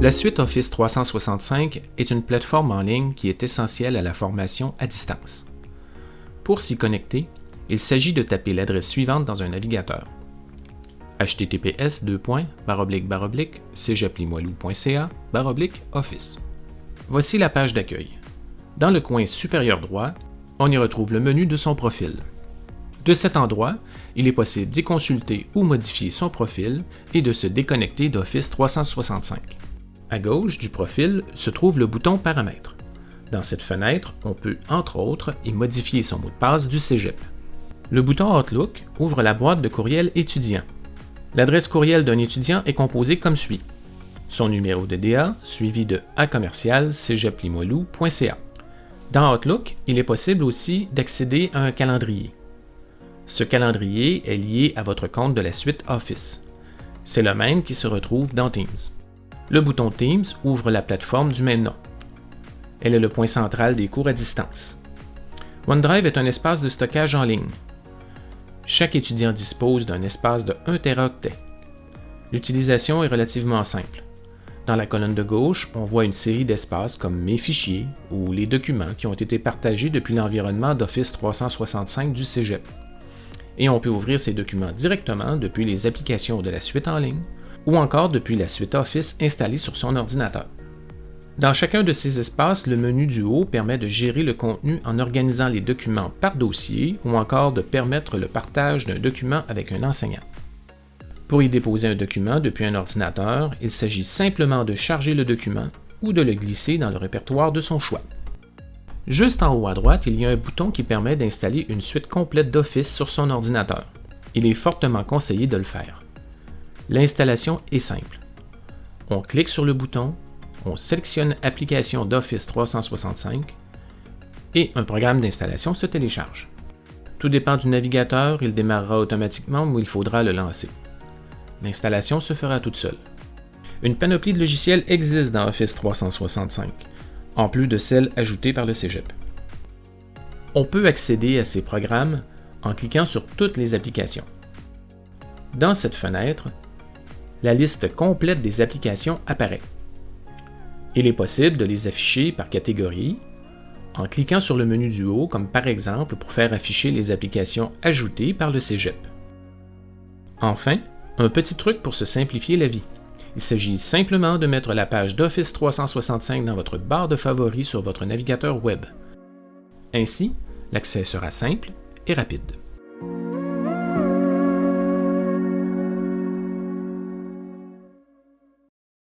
La suite Office 365 est une plateforme en ligne qui est essentielle à la formation à distance. Pour s'y connecter, il s'agit de taper l'adresse suivante dans un navigateur https office. Voici la page d'accueil. Dans le coin supérieur droit, on y retrouve le menu de son profil. De cet endroit, il est possible d'y consulter ou modifier son profil et de se déconnecter d'Office 365. À gauche du profil se trouve le bouton Paramètres. Dans cette fenêtre, on peut, entre autres, y modifier son mot de passe du Cégep. Le bouton Outlook ouvre la boîte de courriel étudiant. L'adresse courriel d'un étudiant est composée comme suit. Son numéro de DA suivi de a commercial Dans Outlook, il est possible aussi d'accéder à un calendrier. Ce calendrier est lié à votre compte de la suite Office. C'est le même qui se retrouve dans Teams. Le bouton Teams ouvre la plateforme du même nom. Elle est le point central des cours à distance. OneDrive est un espace de stockage en ligne. Chaque étudiant dispose d'un espace de 1 Teraoctet. L'utilisation est relativement simple. Dans la colonne de gauche, on voit une série d'espaces comme Mes fichiers ou les documents qui ont été partagés depuis l'environnement d'Office 365 du Cégep. Et on peut ouvrir ces documents directement depuis les applications de la suite en ligne ou encore depuis la suite Office installée sur son ordinateur. Dans chacun de ces espaces, le menu du haut permet de gérer le contenu en organisant les documents par dossier ou encore de permettre le partage d'un document avec un enseignant. Pour y déposer un document depuis un ordinateur, il s'agit simplement de charger le document ou de le glisser dans le répertoire de son choix. Juste en haut à droite, il y a un bouton qui permet d'installer une suite complète d'Office sur son ordinateur. Il est fortement conseillé de le faire. L'installation est simple. On clique sur le bouton, on sélectionne Application d'Office 365 et un programme d'installation se télécharge. Tout dépend du navigateur, il démarrera automatiquement ou il faudra le lancer. L'installation se fera toute seule. Une panoplie de logiciels existe dans Office 365, en plus de celles ajoutées par le Cégep. On peut accéder à ces programmes en cliquant sur toutes les applications. Dans cette fenêtre, la liste complète des applications apparaît. Il est possible de les afficher par catégorie en cliquant sur le menu du haut, comme par exemple pour faire afficher les applications ajoutées par le Cégep. Enfin, un petit truc pour se simplifier la vie. Il s'agit simplement de mettre la page d'Office 365 dans votre barre de favoris sur votre navigateur web. Ainsi, l'accès sera simple et rapide.